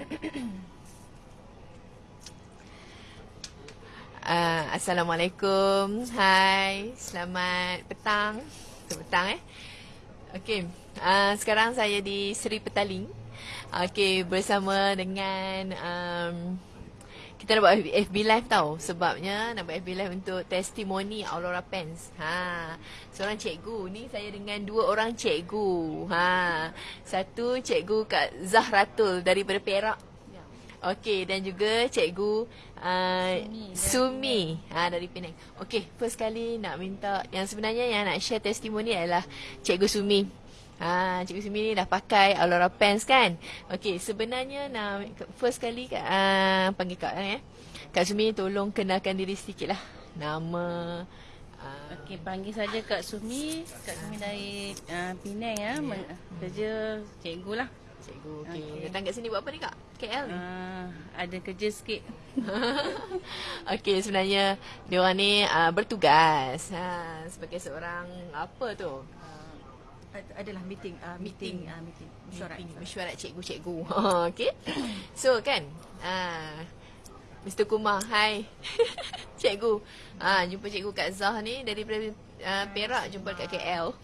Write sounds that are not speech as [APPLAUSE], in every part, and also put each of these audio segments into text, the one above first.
Uh, [COUGHS] Assalamualaikum. Hai. Selamat petang. Selamat petang eh. Okey. Uh, sekarang saya di Seri Petaling. Okey, bersama dengan um, kita nak buat FB live tau. Sebabnya nak buat FB live untuk testimoni Aurora Pens. Ha, seorang cikgu ni saya dengan dua orang cikgu. Ha, satu cikgu Kak Zahratul daripada Perak Okey dan juga cikgu uh, Sumi, Sumi ha, dari Penang. Okey, first kali nak minta yang sebenarnya yang nak share testimoni adalah cikgu Sumi. Ha, cikgu Sumi ni dah pakai Aurora Pens kan? Okey, sebenarnya nak first kali uh, panggil Kak eh. Kak Sumi tolong kenalkan diri sikit lah. Nama uh, Okey, panggil saja Kak Sumi. Kak Sumi dari uh, Penang ya, yeah. kerja cikgu lah cikgu. Okey. Okay. Datang kat sini buat apa ni kak? KL ni? Uh, ada kerja sikit. [LAUGHS] Okey, sebenarnya dia orang ni uh, bertugas ha, sebagai seorang apa tu? Uh, adalah meeting uh, meeting meeting, uh, meeting. mesyuarat mesyuarat cikgu-cikgu. [LAUGHS] Okey. So kan, uh, Mr. Kumar, hai. [LAUGHS] cikgu. Ah, jumpa cikgu Kak Zah ni dari uh, Perak jumpa kat KL.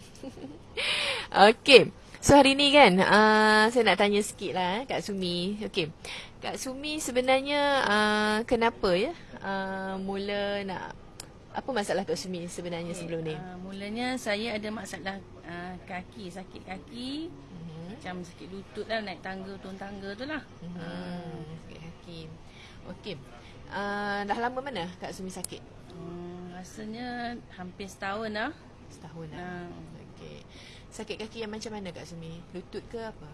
[LAUGHS] Okey. So hari ni kan uh, Saya nak tanya sikit lah eh, Kak Sumi Okay Kak Sumi sebenarnya uh, Kenapa ya uh, Mula nak Apa masalah Kak Sumi sebenarnya okay. sebelum ni uh, Mulanya saya ada masalah uh, Kaki Sakit kaki uh-huh. Macam sakit lutut lah Naik tangga turun tangga tu lah uh-huh. uh. Sakit kaki Okay uh, Dah lama mana Kak Sumi sakit Hmm, rasanya hampir setahun lah. Setahun lah. Uh. Okay. Sakit kaki yang macam mana Kak Sumi? Lutut ke apa?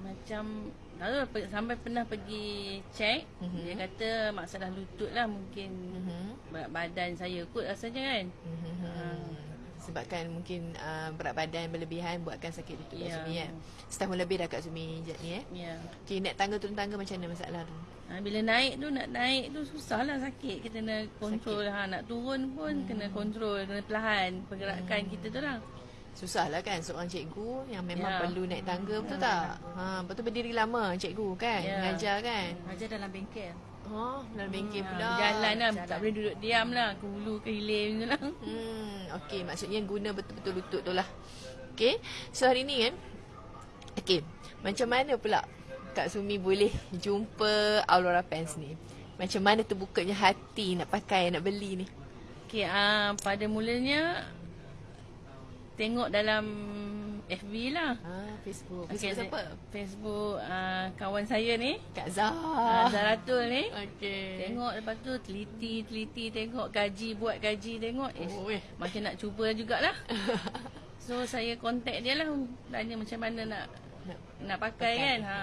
Macam lalu sampai pernah pergi check mm-hmm. dia kata masalah lutut lah mungkin mm-hmm. badan saya kot rasanya kan. Mm-hmm. Uh. Sebabkan mungkin uh, berat badan berlebihan buatkan sakit lutut yeah. Kak Sumi kan. Setahun lebih dah Kak Sumi je ni eh. Ya. Yeah. Okay, naik tangga turun tangga macam mana masalah tu? Ha, bila naik tu nak naik tu susah lah sakit. Kita kena kontrol ha, nak turun pun hmm. kena kontrol, kena perlahan pergerakan hmm. kita tu lah. Susah lah kan seorang cikgu yang memang ya. perlu naik tangga betul ya. tak? Ha, betul tu berdiri lama cikgu kan? Ya. Mengajar kan? Mengajar dalam bengkel. Oh, dalam bengkel hmm, pula. Jalan lah. Jalan. Tak boleh duduk diam lah. Ke hulu, ke hilir macam lah. Hmm, okay. Maksudnya guna betul-betul lutut tu lah. Okay. So hari ni kan. Okay. Macam mana pula Kak Sumi boleh jumpa Aurora Pants ni? Macam mana terbukanya hati nak pakai, nak beli ni? Okay. Uh, pada mulanya tengok dalam FB lah. Ah, Facebook. Okay, Facebook siapa? Facebook uh, kawan saya ni. Kak Zah. Uh, Zaratul ni. Okay. Tengok lepas tu teliti, teliti tengok gaji, buat gaji tengok. Eh, oh, eh. macam nak cuba jugalah. [LAUGHS] so, saya kontak dia lah. Tanya macam mana nak nak, nak pakai, pakai kan. Ha.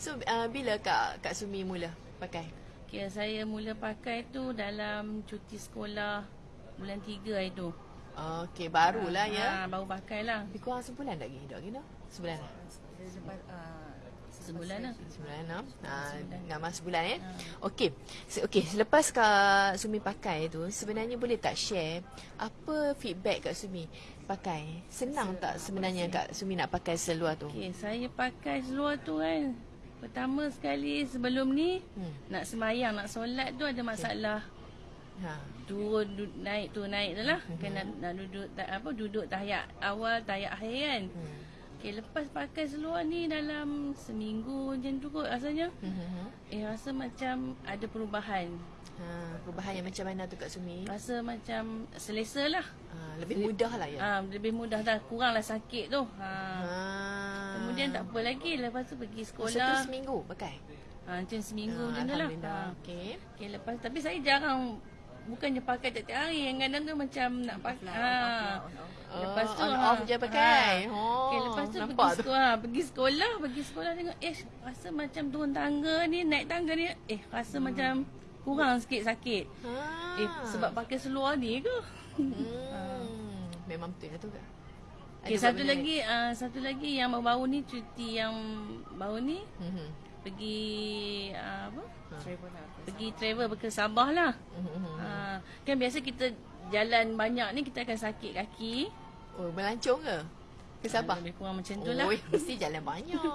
So, uh, bila Kak Kak Sumi mula pakai? Okay, saya mula pakai tu dalam cuti sekolah bulan 3 itu. Okey, barulah ha, ya. Ha, baru pakai lah. Lebih kurang sebulan lagi, dok gino. Sebulan. Sebulan lah. Sebulan lah. Ha, nama sebulan ya. Ha. Okey. Okey, selepas Kak Sumi pakai tu, sebenarnya boleh tak share apa feedback Kak Sumi pakai? Senang tak sebenarnya Kak Sumi nak pakai seluar tu? Okey, saya pakai seluar tu kan. Pertama sekali sebelum ni hmm. nak semayang, nak solat tu ada masalah. Okay ha. turun du- naik tu naik tu lah mm-hmm. kena nak duduk tak apa duduk tahiyat awal tahiyat akhir kan mm. Okay, lepas pakai seluar ni dalam seminggu macam tu kot rasanya mm-hmm. Eh rasa macam ada perubahan ha, Perubahan yang macam mana tu Kak Sumi? Rasa macam selesa lah ha, Lebih mudah lah ya? Ha, lebih mudah dah, kurang lah sakit tu ha. ha. Kemudian tak apa lagi lepas tu pergi sekolah Masa tu seminggu pakai? Ha, macam seminggu ha, macam tu lah ha. okay. okay. lepas Tapi saya jarang bukannya pakai tiap-tiap hari yang kadang tu macam nak pakai ha. lepas tu on ha. off je pakai ha. oh, okay, lepas tu pergi sekolah ha. pergi sekolah pergi sekolah tengok eh rasa macam turun tangga ni naik tangga ni eh rasa hmm. macam kurang sikit sakit ha. eh sebab pakai seluar ni ke hmm. [LAUGHS] ha. memang betul tu ke Okay, satu lagi uh, satu lagi yang baru-baru ni cuti yang baru ni mm-hmm. Pergi uh, apa? Ha pergi travel ke Sabah lah. Mm-hmm. Ha, kan biasa kita jalan banyak ni kita akan sakit kaki. Oh, melancong ke? Ke Sabah? Ha, lebih kurang macam tu lah. Oh, [LAUGHS] mesti jalan banyak. [LAUGHS]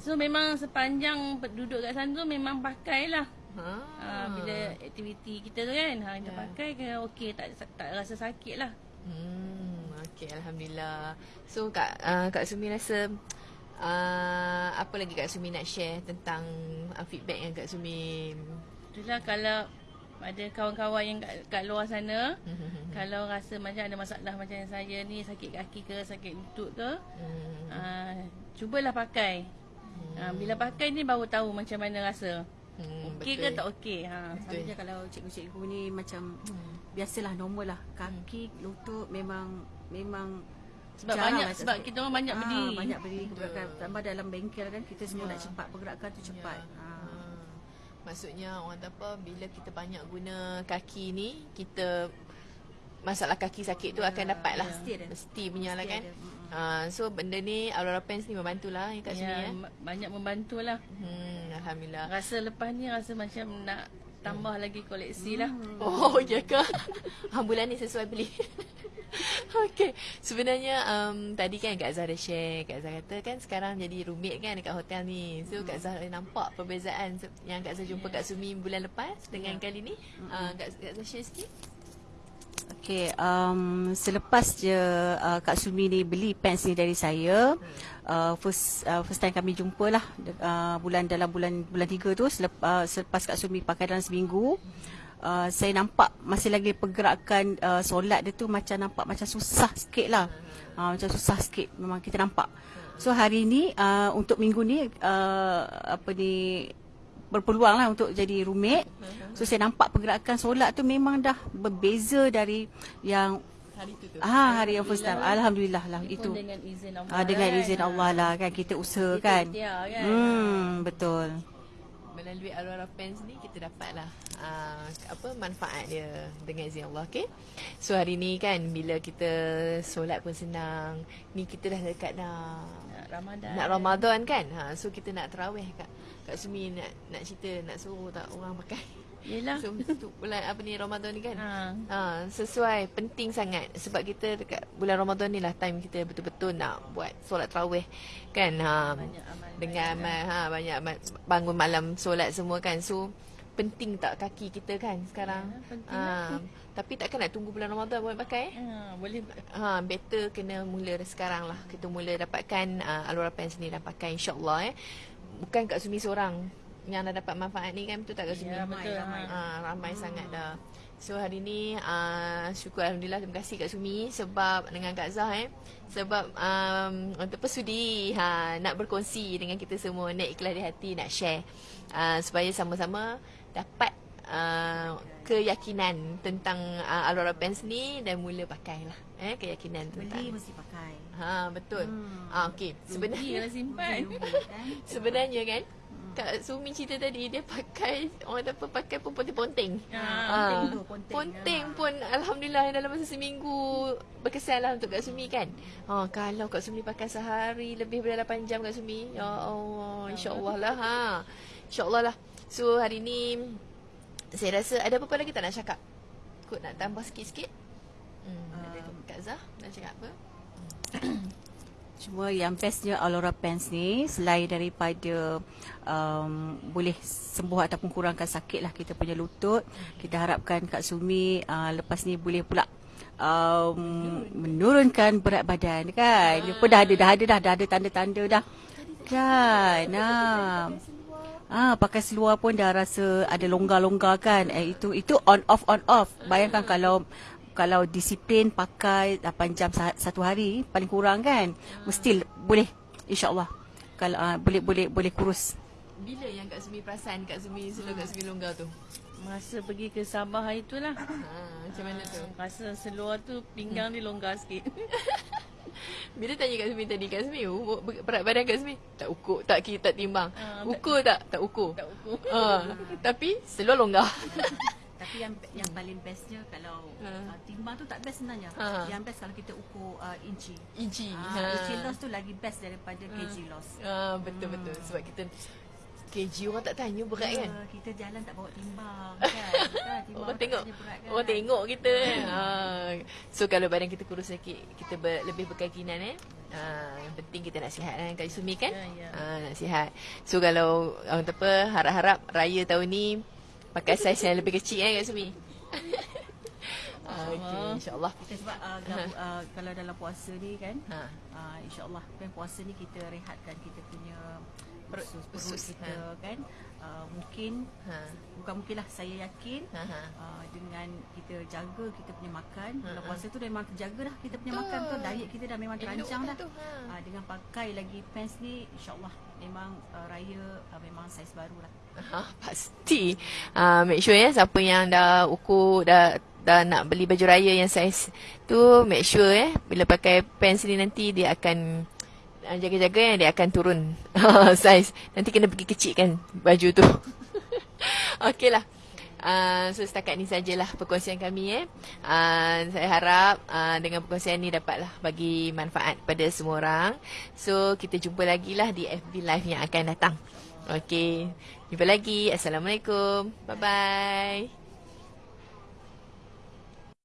So memang sepanjang duduk kat sana tu memang pakailah. Ha. Ha, bila aktiviti kita tu kan, ha, kita Ya. pakai ke okey tak tak rasa sakit lah. Hmm, okey alhamdulillah. So Kak uh, Kak Sumi rasa uh, apa lagi Kak Sumi nak share tentang uh, feedback yang Kak Sumi Itulah kalau ada kawan-kawan yang kat, kat luar sana, kalau rasa macam ada masalah macam saya ni, sakit kaki ke, sakit lutut ke, hmm, uh, cubalah pakai. Uh, bila pakai ni baru tahu macam mana rasa. hmm, Okey ke tak okey. Ha. Betul. Sama je kalau cikgu-cikgu ni macam biasalah normal lah. Kaki, lutut memang memang Sebab jarang banyak lah sebab sakit. kita orang banyak Ah, berdiri. Banyak berdiri pergerakan. Tambah dalam bengkel kan kita semua nak cepat pergerakan tu cepat. Ya. Ha. Ha. Maksudnya orang kata apa bila kita banyak guna kaki ni kita masalah kaki sakit tu akan dapat lah. Mesti ada. Mesti punya lah kan. ada. Ha, so benda ni Aurora Pens ni membantulah ya Kak Sumi Ya, ya. ma- banyak membantulah. Hmm, alhamdulillah. Rasa lepas ni rasa macam nak tambah lagi koleksi lah. Oh, ya ke? [LAUGHS] ha, bulan ni sesuai beli. [LAUGHS] [LAUGHS] Okey, sebenarnya um, tadi kan Kak Zah ada share, Kak Zah kata kan sekarang jadi rumit kan dekat hotel ni. So Kak Zah nampak perbezaan yang Kak Zah jumpa Kak Sumi bulan lepas dengan kali ni. Uh, Kak, Kak Zah share sikit. Okay, um, selepas je uh, Kak Sumi ni beli pants ni dari saya, uh, first uh, first time kami jumpa lah uh, bulan dalam bulan bulan tiga tu selep, uh, selepas Kak Sumi pakai dalam seminggu, uh, saya nampak masih lagi pergerakan uh, solat dia tu macam nampak macam susah sikit lah, uh, macam susah sikit memang kita nampak. So hari ni uh, untuk minggu ni uh, apa ni berpeluang lah untuk jadi roommate. So saya nampak pergerakan solat tu memang dah berbeza dari yang Hari tu tu. ah hari yang first time. Alhamdulillah lah itu. dengan izin Allah. Ah dengan kan. izin Allah lah kan kita usaha Kita kan. kan. Hmm betul. Melalui Aurora Pens ni kita dapatlah uh, apa manfaat dia dengan izin Allah okey. So hari ni kan bila kita solat pun senang. Ni kita dah dekat dah Nak Ramadan. nak Ramadan kan. Ha so kita nak tarawih Kak. Kak Sumi nak nak cerita nak suruh tak orang pakai. Yelah. [LAUGHS] So tu bulan apa ni Ramadan ni kan. Ha. Ha sesuai penting sangat sebab kita dekat bulan Ramadan ni lah time kita betul-betul nak buat solat tarawih kan. Ha Banyak amal dengan amal ha banyak amal, bangun malam solat semua kan. So penting tak kaki kita kan sekarang. Ya, penting ha tapi takkan nak tunggu bulan Ramadan buat pakai eh? Ha, boleh Ha, better kena mula sekarang lah. Kita mula dapatkan uh, Alora Pens ni dan pakai insyaAllah eh. Bukan Kak Sumi seorang yang dah dapat manfaat ni kan. Betul tak Kak Sumi? Ya, betul. ramai. Ha, ramai hmm. sangat dah. So hari ni uh, syukur Alhamdulillah terima kasih Kak Sumi sebab dengan Kak Zah eh. Sebab um, untuk persudi ha, nak berkongsi dengan kita semua. Nak ikhlas di hati, nak share. Uh, supaya sama-sama dapat uh, keyakinan tentang uh, Alora Pens ni dan mula pakailah. Eh, keyakinan tentang Beli mesti pakai. Ha betul. Hmm. Ah okey. Sebenarnya kalau simpan. [LAUGHS] Kan? sebenarnya kan Kak Sumi cerita tadi dia pakai orang kata apa pakai pun ponteng-ponteng. Ha, Ah, tu, ponteng. Ponteng pun alhamdulillah dalam masa seminggu berkesan lah untuk Kak Sumi kan. Ha kalau Kak Sumi pakai sehari lebih daripada 8 jam Kak Sumi. Ya Allah, insya-Allah lah ha. Insya-Allah lah. So hari ni saya rasa ada apa-apa lagi tak nak cakap? Kot nak tambah sikit-sikit? Hmm, Um, Kak Zah nak cakap apa? Cuma yang bestnya Alora Pants ni selain daripada um, boleh sembuh ataupun kurangkan sakit lah kita punya lutut, kita harapkan Kak Sumi uh, lepas ni boleh pula um, menurunkan berat badan kan. Dia pun dah ada dah ada dah, dah ada tanda-tanda dah. Kan. Ah. Ah pakai seluar pun dah rasa ada longgar-longgar kan. Eh itu itu on off on off. Bayangkan kalau kalau disiplin pakai 8 jam sa- satu hari paling kurang kan. Mesti boleh insyaallah. Kalau uh, boleh boleh boleh kurus. Bila yang Kak Sumi perasan Kak Sumi seluar Kak Sumi longgar tu? Masa pergi ke Sabah hari tu lah. Ha, macam mana tu? Rasa seluar tu pinggang dia longgar sikit. [LAUGHS] Bila tanya Kak Sumi tadi, Kak Sumi, u- ber- berat badan Kak Sumi? Tak ukur, tak kira, tak timbang. Tak- ukur tak? Tak ukur. tak ukur. Ha, tapi seluar longgar. [LAUGHS] Tapi yang yang paling bestnya kalau Ha. uh, timbang tu tak best sebenarnya. Ha. Yang best kalau kita ukur uh, inci. Iji. Ah, inci loss tu lagi best daripada kg loss. Ha, betul-betul. Sebab kita kg orang tak tanya berat kan? Uh, kita jalan tak bawa timbang [LAUGHS] kan. kan? Timbang orang tengok. Berat, kan? Orang tengok kita kan. ha. So kalau badan kita kurus sikit, kita ber, lebih berkeyakinan eh. Ha, yang penting kita nak sihat kan Kak Sumi kan? Ya, ya. Ha, nak sihat. So kalau orang apa harap-harap raya tahun ni pakai saiz yang lebih kecil kan Kak Sumi. [LAUGHS] Okay, insyaAllah. Kita sebab uh, gabu, uh, kalau dalam puasa ni kan, ha. uh, insyaAllah kan puasa ni kita rehatkan kita punya perut, perut kita ha. kan. Uh, mungkin, ha. bukan mungkinlah saya yakin ha. uh, dengan kita jaga kita punya makan. Ha. Kalau puasa tu memang jaga dah kita punya makan tu. Diet kita dah memang terancang dah. Ha. Uh, dengan pakai lagi pants ni, insyaAllah memang uh, raya uh, memang saiz baru lah. Ha, pasti. Uh, make sure ya siapa yang dah ukur dah dah nak beli baju raya yang saiz tu make sure eh bila pakai pants ni nanti dia akan uh, jaga-jaga yang dia akan turun [LAUGHS] saiz. Nanti kena pergi kecil kan baju tu. [LAUGHS] Okeylah. Uh, so setakat ni sajalah perkongsian kami eh. Uh, saya harap uh, dengan perkongsian ni dapatlah bagi manfaat pada semua orang. So kita jumpa lagi lah di FB Live yang akan datang. Okey. Jumpa lagi. Assalamualaikum. Bye bye.